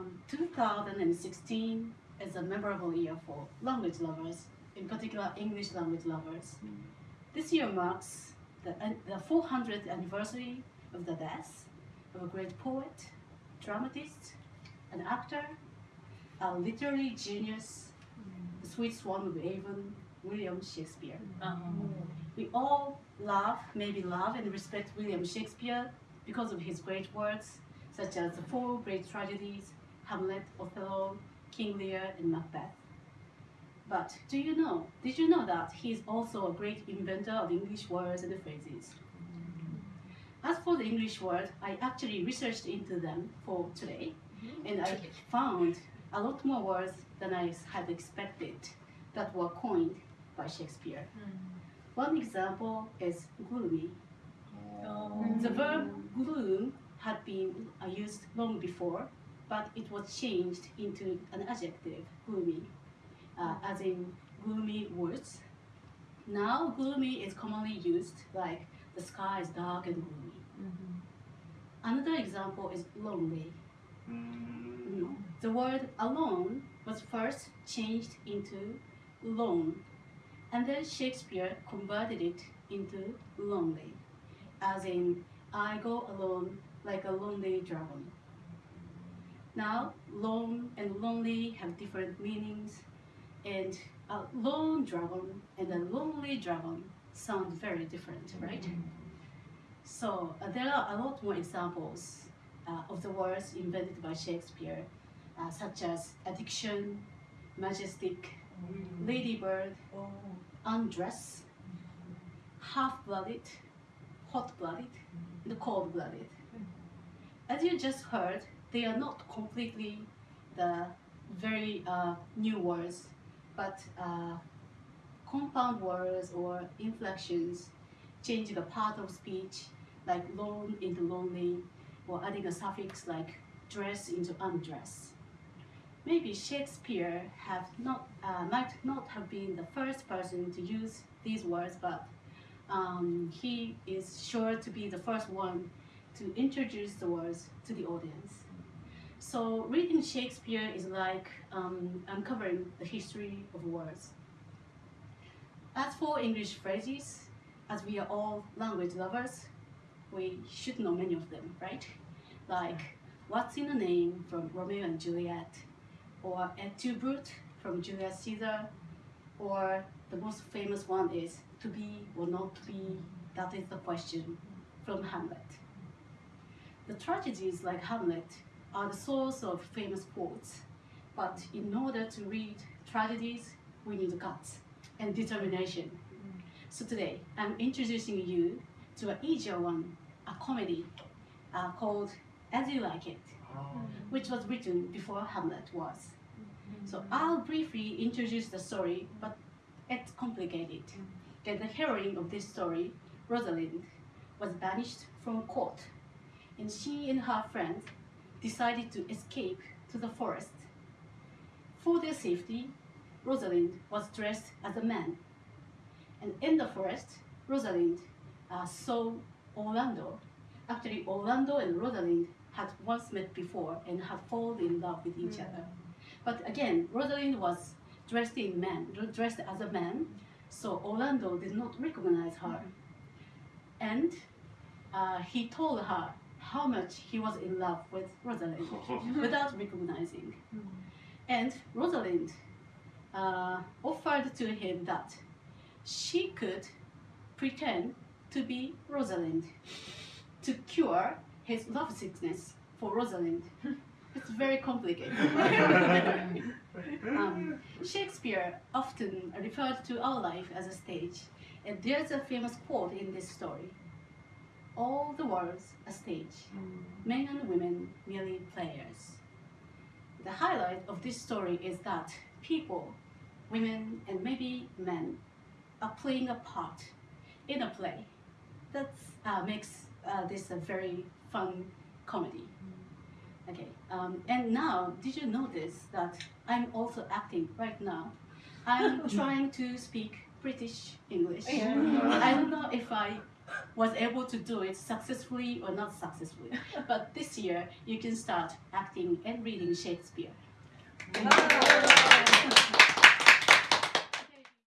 Um, 2016 is a memorable year for language lovers, in particular English language lovers. Mm. This year marks the, the 400th anniversary of the death of a great poet, dramatist, an actor, a literary genius, mm. the sweet swan of Avon, William Shakespeare. Mm. Uh-huh. We all love, maybe love and respect William Shakespeare because of his great works, such as the four great tragedies, Hamlet, Othello, King Lear, and Macbeth. But do you know, did you know that he is also a great inventor of English words and phrases? As for the English words, I actually researched into them for today, mm-hmm. and I found a lot more words than I had expected that were coined by Shakespeare. Mm. One example is gloomy. Oh. The verb gloom had been used long before, but it was changed into an adjective, gloomy, uh, as in gloomy woods. Now, gloomy is commonly used like the sky is dark and gloomy. Another example is lonely. Mm. The word alone was first changed into lone, and then Shakespeare converted it into lonely, as in I go alone like a lonely dragon. Now, lone and lonely have different meanings, and a lone dragon and a lonely dragon sound very different, right? So uh, there are a lot more examples uh, of the words invented by Shakespeare, uh, such as addiction, majestic, ladybird, undress, half-blooded, hot-blooded, and cold-blooded. As you just heard, they are not completely the very uh, new words, but uh, compound words or inflections changing the part of speech like lone into lonely or adding a suffix like dress into undress. Maybe Shakespeare have not, uh, might not have been the first person to use these words, but um, he is sure to be the first one to introduce the words to the audience. So reading Shakespeare is like um, uncovering the history of words. As for English phrases, as we are all language lovers, we should know many of them, right? Like, what's in a name from Romeo and Juliet, or et tu brute from Julius Caesar, or the most famous one is to be or not to be, that is the question from Hamlet. The tragedies like Hamlet are the source of famous quotes, but in order to read tragedies, we need guts and determination. So today, I'm introducing you to an easier one, a comedy uh, called As You Like It, which was written before Hamlet was. So I'll briefly introduce the story, but it's complicated. That the heroine of this story, Rosalind, was banished from court, and she and her friends decided to escape to the forest. For their safety, Rosalind was dressed as a man. And in the forest, Rosalind uh, saw Orlando. Actually, Orlando and Rosalind had once met before and had fallen in love with each other. But again, Rosalind was dressed in man, dressed as a man, so Orlando did not recognize her. And uh, he told her how much he was in love with Rosalind without recognizing. And Rosalind uh, offered to him that she could pretend to be Rosalind to cure his lovesickness for Rosalind. It's very complicated. um, Shakespeare often referred to our life as a stage, and there's a famous quote in this story. All the world's a stage, men and women merely players. The highlight of this story is that people, women and maybe men, are playing a part in a play. That uh, makes uh, this a very fun comedy. Okay, um, and now, did you notice that I'm also acting right now? I'm trying to speak British English. I don't know if I was able to do it successfully or not successfully. but this year, you can start acting and reading Shakespeare.